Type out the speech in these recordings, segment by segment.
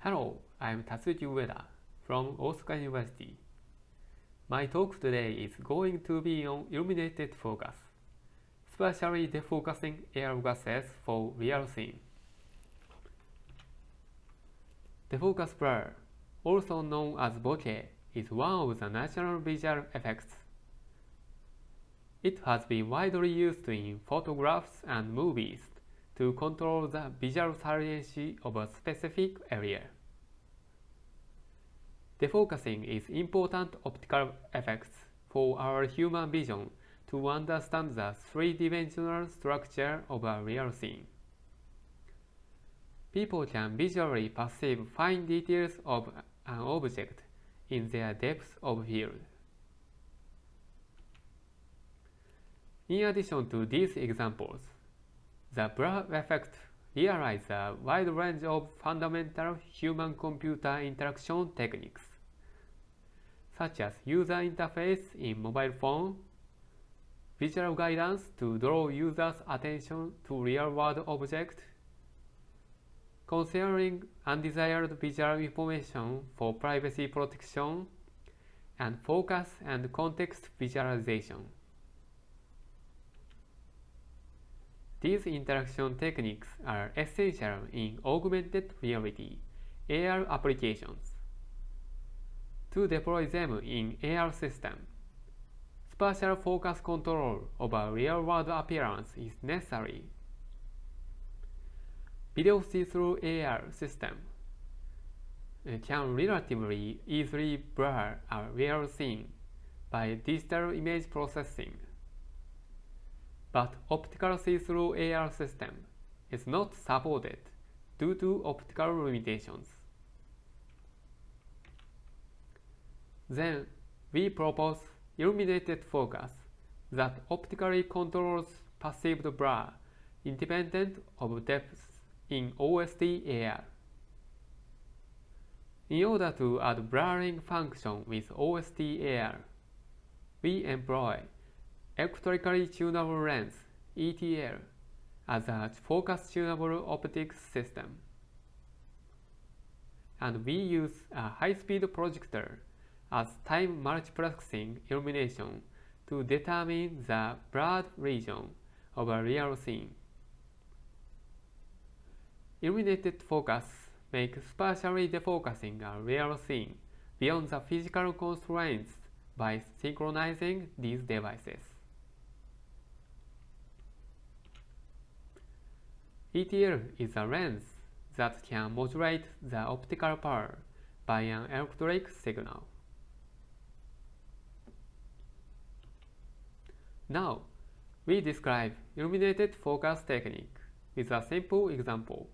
Hello, I'm Tatsuki Ueda from Osaka University. My talk today is going to be on illuminated focus, especially defocusing AR glasses for real scene. Defocus blur, also known as bokeh, is one of the natural visual effects. It has been widely used in photographs and movies to control the visual saliency of a specific area. Defocusing is important optical effects for our human vision to understand the three-dimensional structure of a real scene. People can visually perceive fine details of an object in their depth of field. In addition to these examples, the blur effect realizes a wide range of fundamental human-computer interaction techniques, such as user interface in mobile phone, visual guidance to draw users' attention to real-world objects, concealing undesired visual information for privacy protection, and focus and context visualization. These interaction techniques are essential in augmented reality AR applications. To deploy them in AR system, spatial focus control a real-world appearance is necessary. Video see-through AR system uh, can relatively easily blur a real scene by digital image processing but optical see-through AR system is not supported due to optical limitations. Then we propose illuminated focus that optically controls perceived blur independent of depth in OST AR. In order to add blurring function with OST AR, we employ electrically tunable lens ETL as a focus tunable optics system. And we use a high-speed projector as time multiplexing illumination to determine the blurred region of a real scene. Illuminated focus makes spatially defocusing a real scene beyond the physical constraints by synchronizing these devices. ETL is a lens that can modulate the optical power by an electric signal. Now, we describe illuminated focus technique with a simple example.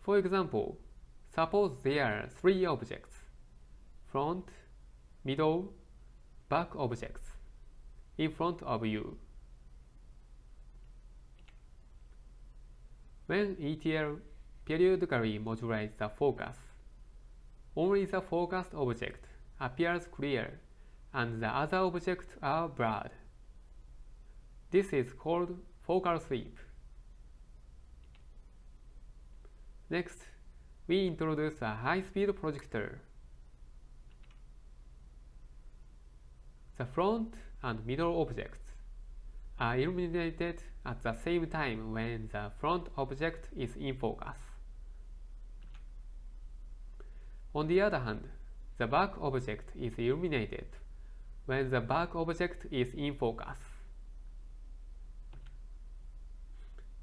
For example, suppose there are three objects, front, middle, back objects, in front of you. When ETL periodically modulates the focus, only the focused object appears clear and the other objects are blurred. This is called focal sweep. Next, we introduce a high-speed projector. The front and middle objects are illuminated at the same time when the front object is in focus. On the other hand, the back object is illuminated when the back object is in focus.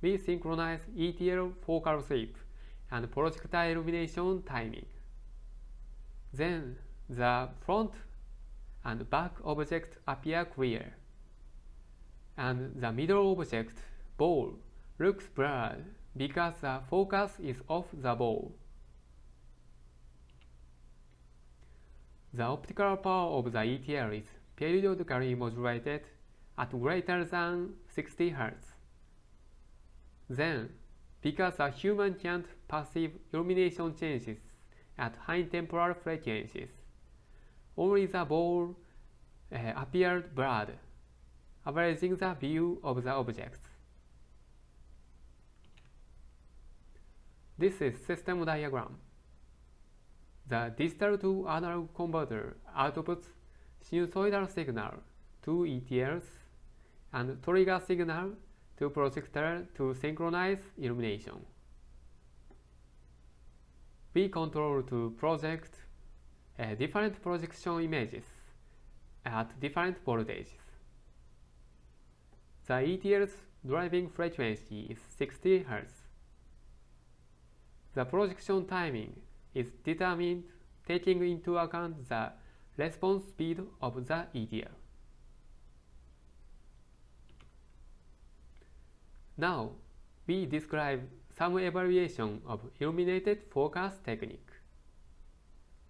We synchronize ETL focal sweep and projector illumination timing. Then the front and back objects appear clear and the middle object, ball, looks blurred because the focus is off the ball. The optical power of the ETL is periodically modulated at greater than 60 Hz. Then, because a human can't perceive illumination changes at high temporal frequencies, only the ball uh, appeared blurred averaging the view of the objects. This is system diagram. The digital to analog converter outputs sinusoidal signal to ETLs and trigger signal to projector to synchronize illumination. We control to project uh, different projection images at different voltages. The ETL's driving frequency is 60 Hz. The projection timing is determined taking into account the response speed of the ETL. Now, we describe some evaluation of illuminated focus technique.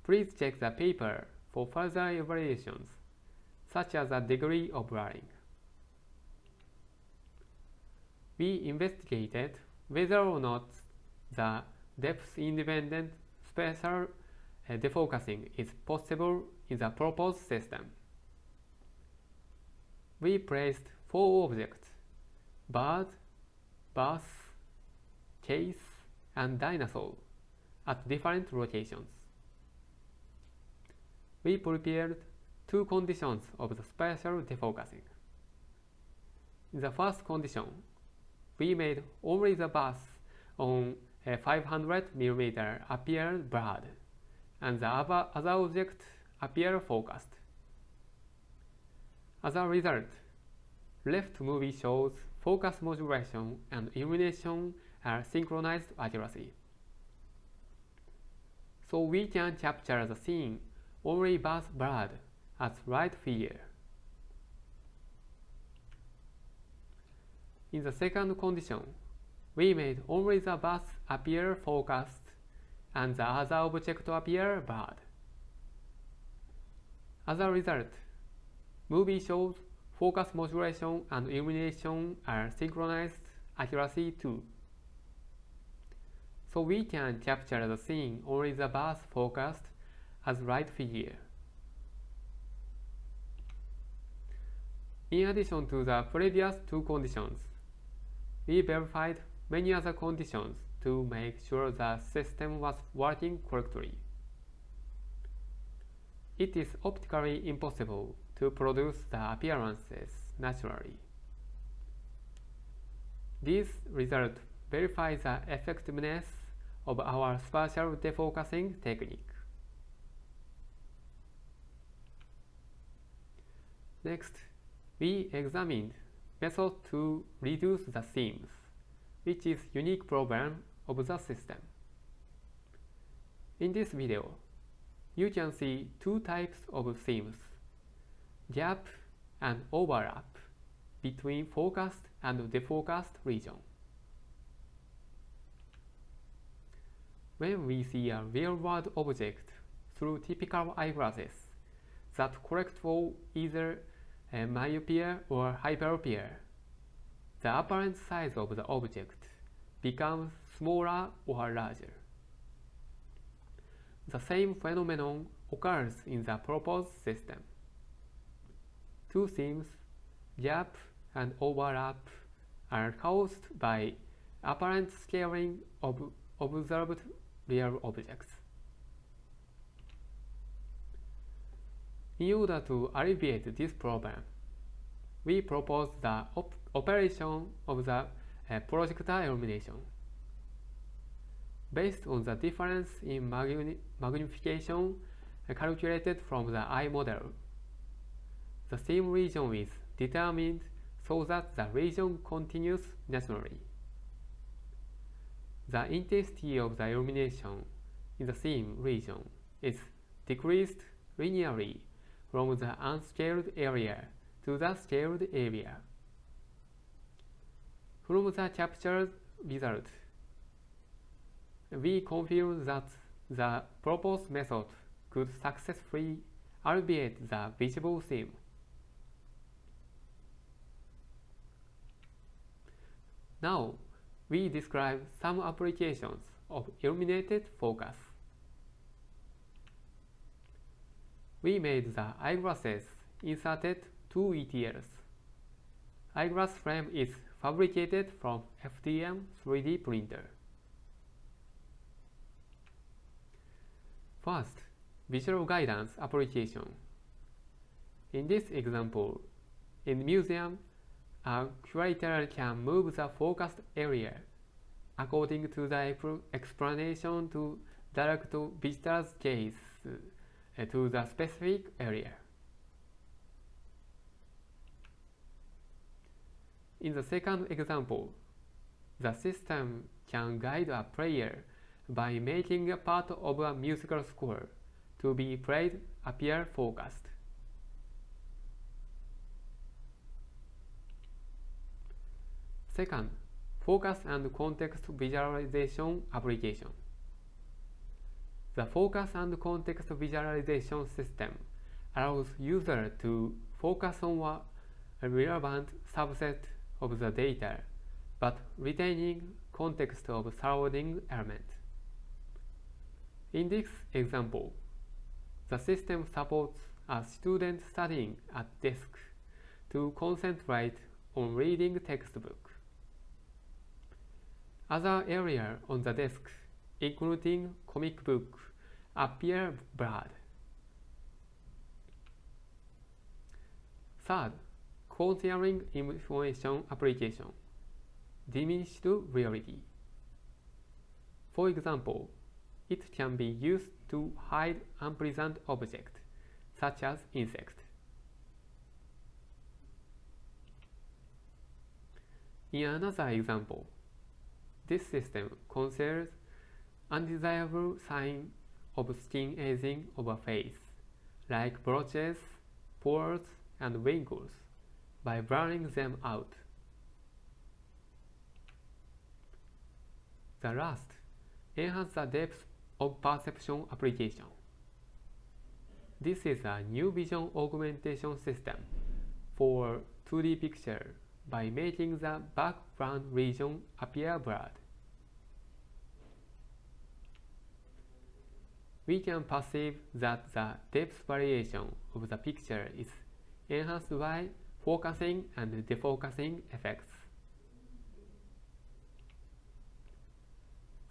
Please check the paper for further evaluations, such as the degree of blurring. We investigated whether or not the depth-independent spatial uh, defocusing is possible in the proposed system. We placed four objects, bird, bus, case, and dinosaur at different locations. We prepared two conditions of the spatial defocusing. In the first condition, we made only the bus on a 500 mm appear blurred, and the other, other object appear focused. As a result, left movie shows focus modulation and illumination are synchronized accuracy. So we can capture the scene only bus blurred as right figure. In the second condition, we made only the bus appear focused and the other object appear blurred. As a result, movie shows focus modulation and illumination are synchronized accuracy too. So we can capture the scene only the bus focused as right figure. In addition to the previous two conditions, we verified many other conditions to make sure the system was working correctly. It is optically impossible to produce the appearances naturally. These results verify the effectiveness of our spatial defocusing technique. Next, we examined method to reduce the seams, which is unique problem of the system. In this video, you can see two types of seams, gap and overlap between focused and defocused region. When we see a real-world object through typical eyeglasses that correct for either myopia or hyperopia, the apparent size of the object becomes smaller or larger. The same phenomenon occurs in the proposed system. Two seams, gap and overlap, are caused by apparent scaling of observed real objects. In order to alleviate this problem, we propose the op operation of the uh, projector illumination. Based on the difference in magni magnification uh, calculated from the eye model, the same region is determined so that the region continues naturally. The intensity of the illumination in the same region is decreased linearly from the unscaled area to the scaled area. From the captured result, we confirm that the proposed method could successfully alleviate the visible seam. Now, we describe some applications of illuminated focus. We made the eyeglasses inserted two ETLs. Eyeglass frame is fabricated from FDM 3D printer. First, visual guidance application. In this example, in museum, a curator can move the focused area according to the explanation to direct visitor's gaze Uh, to the specific area. In the second example, the system can guide a player by making a part of a musical score to be played appear focused. Second, focus and context visualization application. The focus and context visualization system allows user to focus on a relevant subset of the data, but retaining context of surrounding element. In this example, the system supports a student studying at desk to concentrate on reading textbook. Other areas on the desk, including comic book, appear blurred. Third, concealing information application, diminished reality. For example, it can be used to hide unpleasant objects, such as insects. In another example, this system conceals undesirable signs of skin aging of a face, like blotches, pores, and wrinkles, by blurring them out. The last enhance the depth of perception application. This is a new vision augmentation system for 2D picture by making the background region appear blurred. We can perceive that the depth variation of the picture is enhanced by focusing and defocusing effects.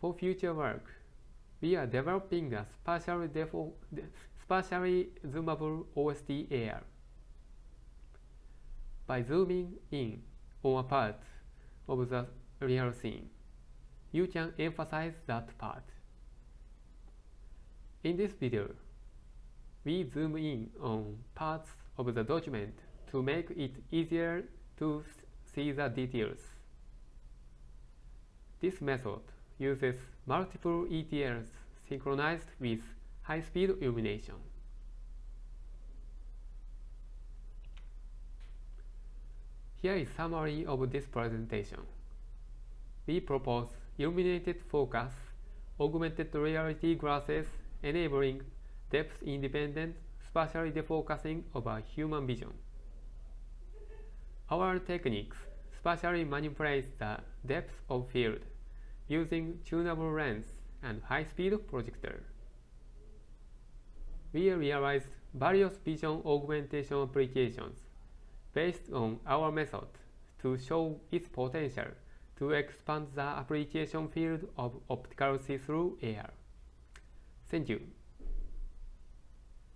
For future work, we are developing a spatially, spatially zoomable OST AR. By zooming in on a part of the real scene, you can emphasize that part. In this video, we zoom in on parts of the document to make it easier to see the details. This method uses multiple ETLs synchronized with high-speed illumination. Here is summary of this presentation. We propose illuminated focus, augmented reality glasses enabling depth-independent spatially defocusing of a human vision. Our techniques spatially manipulate the depth of field using tunable lens and high-speed projector. We realized various vision augmentation applications based on our method to show its potential to expand the application field of optical see-through AR. Thank you.